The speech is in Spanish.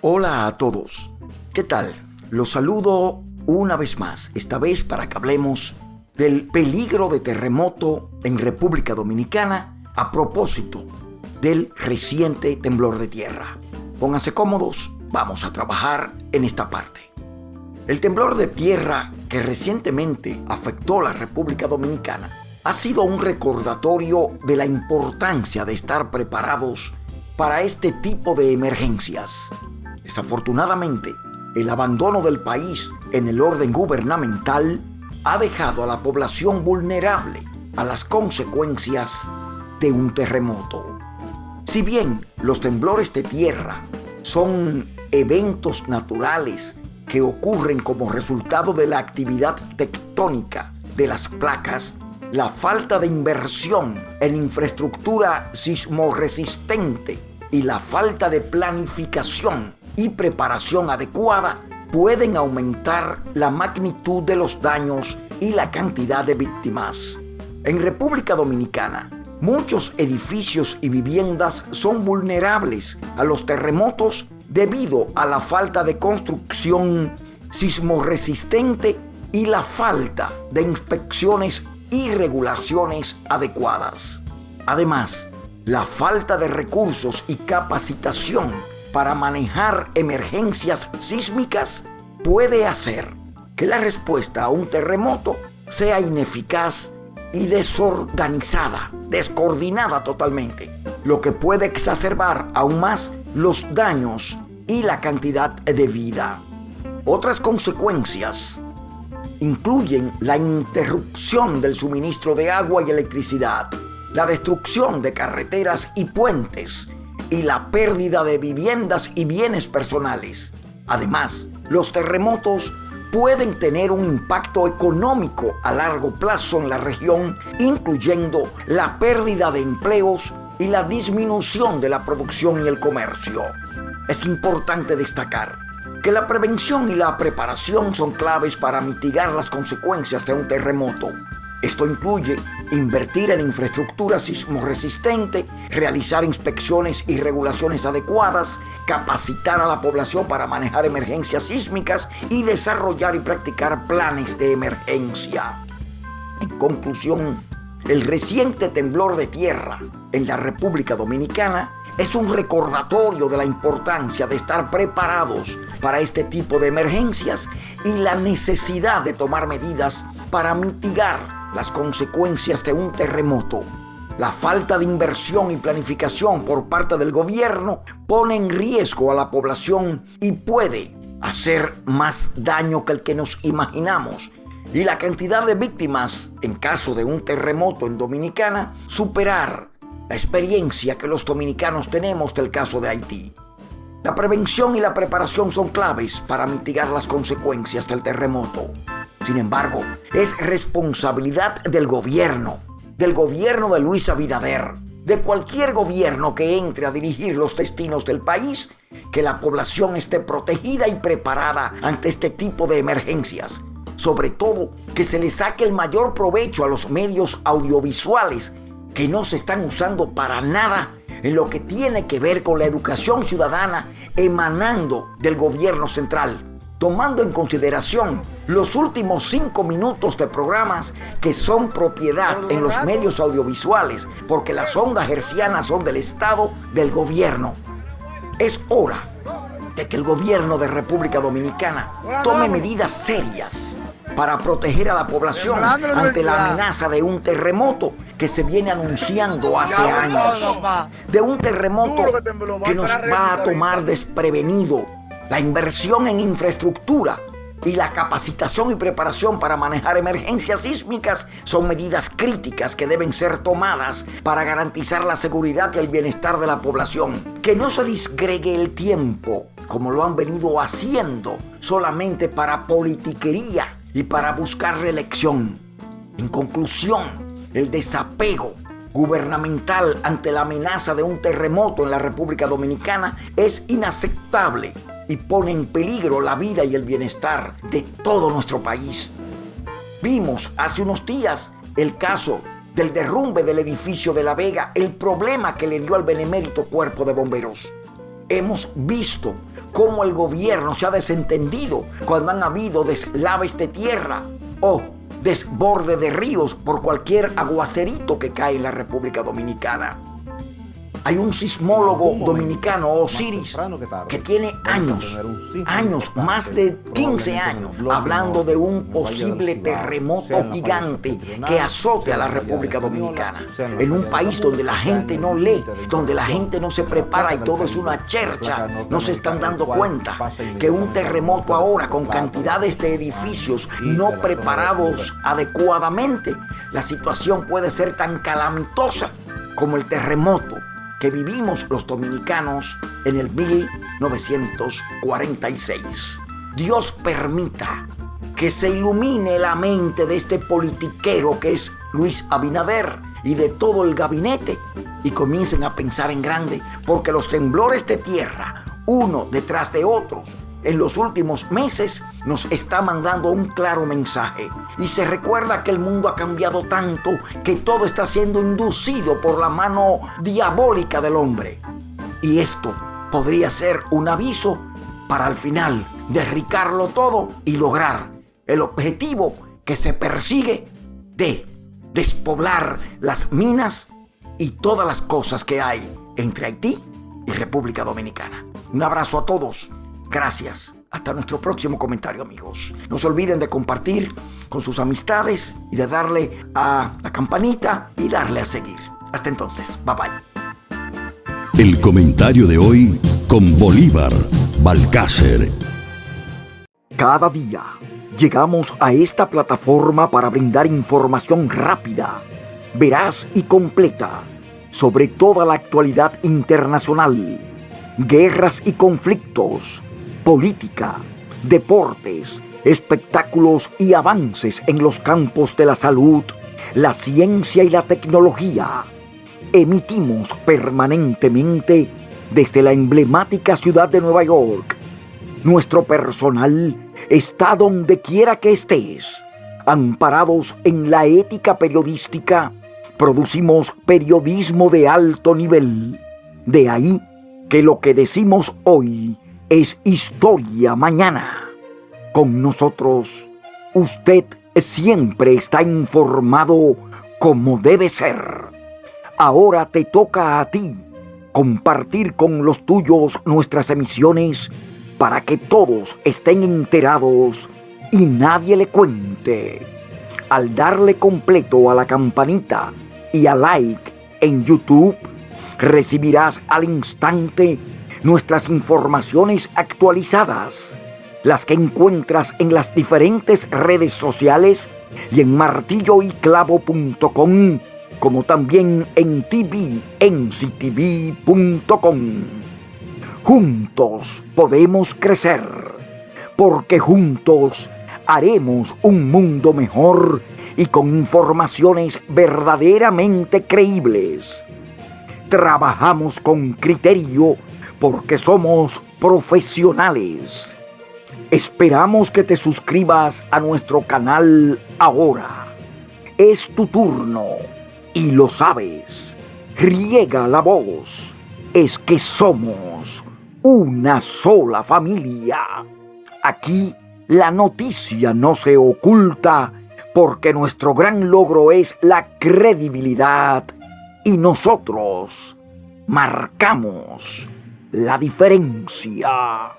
Hola a todos. ¿Qué tal? Los saludo una vez más, esta vez para que hablemos del peligro de terremoto en República Dominicana a propósito del reciente temblor de tierra. Pónganse cómodos, vamos a trabajar en esta parte. El temblor de tierra que recientemente afectó la República Dominicana ha sido un recordatorio de la importancia de estar preparados para este tipo de emergencias. Desafortunadamente, el abandono del país en el orden gubernamental ha dejado a la población vulnerable a las consecuencias de un terremoto. Si bien los temblores de tierra son eventos naturales que ocurren como resultado de la actividad tectónica de las placas, la falta de inversión en infraestructura sismoresistente y la falta de planificación y preparación adecuada pueden aumentar la magnitud de los daños y la cantidad de víctimas. En República Dominicana, muchos edificios y viviendas son vulnerables a los terremotos debido a la falta de construcción sismoresistente y la falta de inspecciones y regulaciones adecuadas. Además, la falta de recursos y capacitación para manejar emergencias sísmicas puede hacer que la respuesta a un terremoto sea ineficaz y desorganizada, descoordinada totalmente, lo que puede exacerbar aún más los daños y la cantidad de vida. Otras consecuencias incluyen la interrupción del suministro de agua y electricidad, la destrucción de carreteras y puentes, y la pérdida de viviendas y bienes personales. Además, los terremotos pueden tener un impacto económico a largo plazo en la región, incluyendo la pérdida de empleos y la disminución de la producción y el comercio. Es importante destacar que la prevención y la preparación son claves para mitigar las consecuencias de un terremoto. Esto incluye invertir en infraestructura sismoresistente, realizar inspecciones y regulaciones adecuadas, capacitar a la población para manejar emergencias sísmicas y desarrollar y practicar planes de emergencia. En conclusión, el reciente temblor de tierra en la República Dominicana es un recordatorio de la importancia de estar preparados para este tipo de emergencias y la necesidad de tomar medidas para mitigar las consecuencias de un terremoto. La falta de inversión y planificación por parte del gobierno pone en riesgo a la población y puede hacer más daño que el que nos imaginamos. Y la cantidad de víctimas en caso de un terremoto en Dominicana superar la experiencia que los dominicanos tenemos del caso de Haití. La prevención y la preparación son claves para mitigar las consecuencias del terremoto. Sin embargo, es responsabilidad del gobierno, del gobierno de Luis Abinader, de cualquier gobierno que entre a dirigir los destinos del país, que la población esté protegida y preparada ante este tipo de emergencias. Sobre todo, que se le saque el mayor provecho a los medios audiovisuales que no se están usando para nada en lo que tiene que ver con la educación ciudadana emanando del gobierno central tomando en consideración los últimos cinco minutos de programas que son propiedad en los medios audiovisuales, porque las ondas hercianas son del Estado, del gobierno. Es hora de que el gobierno de República Dominicana tome medidas serias para proteger a la población ante la amenaza de un terremoto que se viene anunciando hace años. De un terremoto que nos va a tomar desprevenido la inversión en infraestructura y la capacitación y preparación para manejar emergencias sísmicas son medidas críticas que deben ser tomadas para garantizar la seguridad y el bienestar de la población. Que no se disgregue el tiempo como lo han venido haciendo solamente para politiquería y para buscar reelección. En conclusión, el desapego gubernamental ante la amenaza de un terremoto en la República Dominicana es inaceptable y pone en peligro la vida y el bienestar de todo nuestro país. Vimos hace unos días el caso del derrumbe del edificio de La Vega, el problema que le dio al benemérito cuerpo de bomberos. hemos visto cómo el gobierno se ha desentendido cuando han habido deslaves de tierra o desborde de ríos por cualquier aguacerito que cae en la República Dominicana. Hay un sismólogo dominicano, Osiris, que tiene años, años, más de 15 años, hablando de un posible terremoto gigante que azote a la República Dominicana. En un país donde la gente no lee, donde la gente no se prepara y todo es una chercha, no se están dando cuenta que un terremoto ahora con cantidades de edificios no preparados adecuadamente, la situación puede ser tan calamitosa como el terremoto que vivimos los dominicanos en el 1946. Dios permita que se ilumine la mente de este politiquero que es Luis Abinader y de todo el gabinete y comiencen a pensar en grande, porque los temblores de tierra, uno detrás de otros, en los últimos meses nos está mandando un claro mensaje. Y se recuerda que el mundo ha cambiado tanto que todo está siendo inducido por la mano diabólica del hombre. Y esto podría ser un aviso para al final derricarlo todo y lograr el objetivo que se persigue de despoblar las minas y todas las cosas que hay entre Haití y República Dominicana. Un abrazo a todos Gracias. Hasta nuestro próximo comentario amigos. No se olviden de compartir con sus amistades y de darle a la campanita y darle a seguir. Hasta entonces. Bye bye. El comentario de hoy con Bolívar Balcácer. Cada día llegamos a esta plataforma para brindar información rápida, veraz y completa sobre toda la actualidad internacional, guerras y conflictos política, deportes, espectáculos y avances en los campos de la salud, la ciencia y la tecnología. Emitimos permanentemente desde la emblemática ciudad de Nueva York. Nuestro personal está donde quiera que estés. Amparados en la ética periodística, producimos periodismo de alto nivel. De ahí que lo que decimos hoy es historia mañana. Con nosotros, usted siempre está informado como debe ser. Ahora te toca a ti compartir con los tuyos nuestras emisiones para que todos estén enterados y nadie le cuente. Al darle completo a la campanita y a like en YouTube, recibirás al instante nuestras informaciones actualizadas, las que encuentras en las diferentes redes sociales y en martilloyclavo.com, como también en tvnctv.com. Juntos podemos crecer, porque juntos haremos un mundo mejor y con informaciones verdaderamente creíbles. Trabajamos con criterio porque somos profesionales. Esperamos que te suscribas a nuestro canal ahora. Es tu turno y lo sabes. Riega la voz. Es que somos una sola familia. Aquí la noticia no se oculta porque nuestro gran logro es la credibilidad y nosotros marcamos la diferencia.